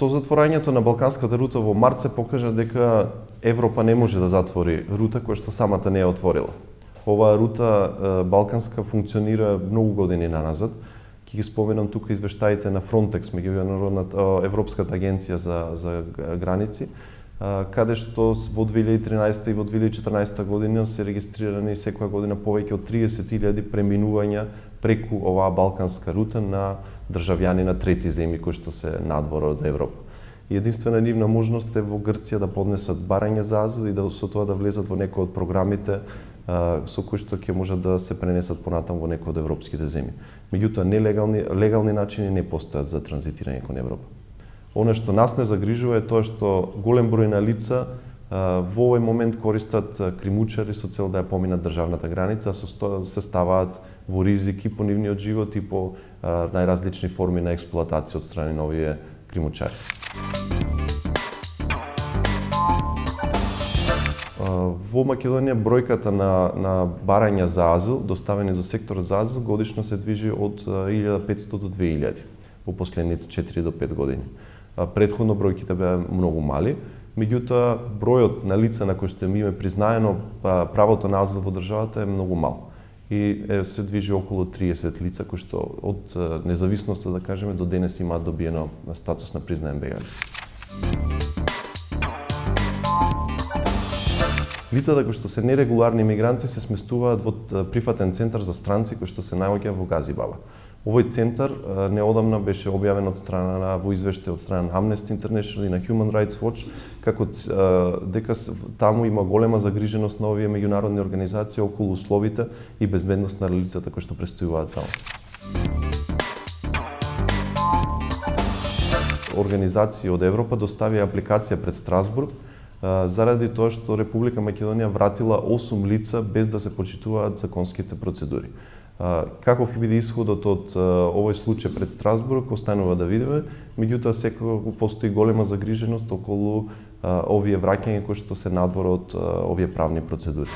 Со затворањето на Балканската рута во март се покажа дека Европа не може да затвори рута која што самата не е отворила. Оваа рута Балканска функционира многу години наназад. Ќе ги споменам тука извештаите на Frontex, меѓународната Европската агенција за за граници, каде што во 2013 и во 2014 година се регистрирани секоја година повеќе од 30.000 преминувања преку оваа балканска рута на државјани на трети земји кои што се надвор од Европа. И единствена нивна можност е во Грција да поднесат барање за азил и да со тоа да влезат во некој од програмите со кои што ќе можат да се пренесат понатам во некои од европските земји. Меѓутоа нелегални легални начини не постојат за транзитирање кон Европа. Оно што нас не загрижува е тоа што голем број на лица во овој момент користат кримучари со цел да ја поминат државната граница, со се ставаат во ризик и по нивниот живот и по најразлични форми на експлоатација од страни на овие кримучари. Во Македонија бројката на, на барања за азил, доставени до секторот за азил, годишно се движи од 1500 до 2000 во последните 4 до 5 години. Предходно бројките беа многу мали, меѓутоа бројот на лица на кои што им е признаено па, правото на азил во државата е многу мал. И е, се движи околу 30 лица кои што од независноста да кажеме до денес имаат добиено статус на признаен бегалец. Лицата кои што се нерегуларни мигранти се сместуваат во прифатен центар за странци кој што се наоѓа во Газибаба. Овој центар неодамна беше објавен од страна на во извештај од страна на Amnesty International и на Human Rights Watch како дека таму има голема загриженост на овие меѓународни организации околу условите и безбедност на лицата кои што престојуваат таму. Организации од Европа доставија апликација пред Страсбург заради тоа што Република Македонија вратила 8 лица без да се почитуваат законските процедури. Каков ќе биде исходот од овој случај пред Страсбург, останува да видиме, меѓутоа секако постои голема загриженост околу овие враќања кои што се надвор од овие правни процедури.